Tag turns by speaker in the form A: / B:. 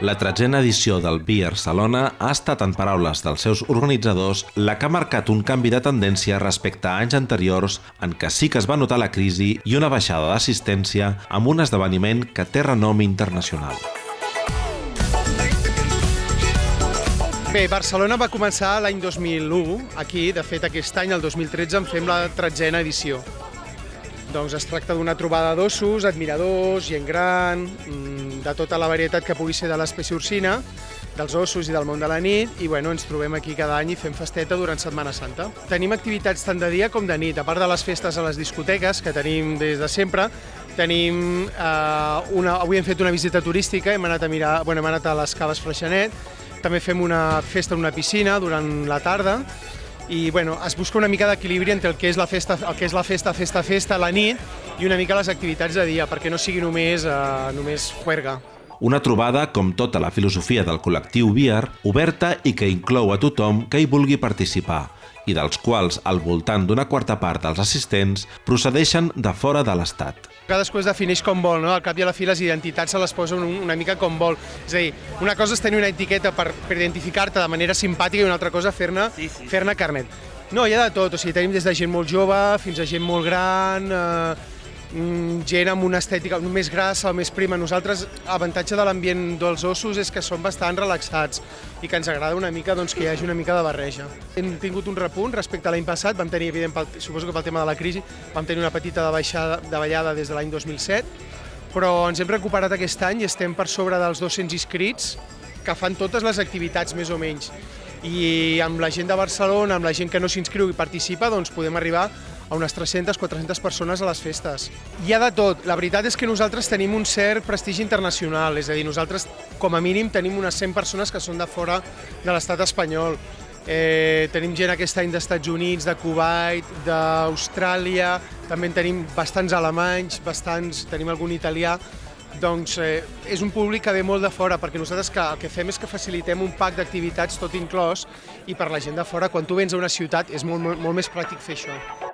A: La tretzena edició del Beer Salona ha estat, en paraules dels seus organitzadors, la que ha marcat un canvi de tendència respecte a anys anteriors en què sí que es va notar la crisi i una baixada d'assistència amb un esdeveniment que té renom internacional.
B: Bé, Barcelona va començar l'any 2001, aquí, de fet aquest any, el 2013, en fem la tretzena edició. Doncs es tracta d'una trobada d'ossos, admiradors, gent gran, mm, de tota la varietat que pugui ser de l'espècie ursina, dels ossos i del món de la nit, i bueno, ens trobem aquí cada any i fem festeta durant Setmana Santa. Tenim activitats tant de dia com de nit, a part de les festes a les discoteques, que tenim des de sempre, tenim eh, una, avui hem fet una visita turística, hem anat a mirar, bueno, hem anat a les caves Freixenet, també fem una festa en una piscina durant la tarda, i bueno, es busca una mica d'equilibri entre el que és la festa, el que és la festa, festa, festa, la nit i una mica les activitats de dia, perquè no sigui només, eh, només juerga.
A: Una trobada, com tota la filosofia del col·lectiu Biar, oberta i que inclou a tothom que hi vulgui participar, i dels quals al voltant d'una quarta part dels assistents procedeixen de fora de l'Estat.
B: Cadascú es defineix com vol, no? Al cap i a la fi les identitats se les posa una mica com vol. És a dir, una cosa és tenir una etiqueta per, per identificar-te de manera simpàtica i una altra cosa fer-ne sí, sí. fer carnet. No, hi ha de tot, o sigui, tenim des de gent molt jove fins a gent molt gran, eh, gent amb una estètica més grassa o més prima. Nosaltres, l'avantatge de l'ambient dels ossos és que són bastant relaxats i que ens agrada una mica doncs, que hi hagi una mica de barreja. Hem tingut un repunt respecte a l'any passat, vam tenir, evident, pel, suposo que pel tema de la crisi, vam tenir una petita de ballada des de l'any 2007, però ens hem recuperat aquest any i estem per sobre dels 200 inscrits que fan totes les activitats més o menys. I amb la gent de Barcelona, amb la gent que no s'inscriu i participa, doncs podem arribar a unes 300-400 persones a les festes. Hi ha de tot. La veritat és que nosaltres tenim un cert prestigi internacional, és a dir, nosaltres com a mínim tenim unes 100 persones que són de fora de l'estat espanyol. Eh, tenim gent aquest any d'Estats Units, de Kuwait, d'Austràlia, també en tenim bastants alemanys, bastants, tenim algun italià, doncs eh, és un públic que ve molt de fora, perquè nosaltres que, el que fem és que facilitem un pack d'activitats tot inclòs i per la gent de fora, quan tu vens a una ciutat és molt, molt, molt més pràctic fer això.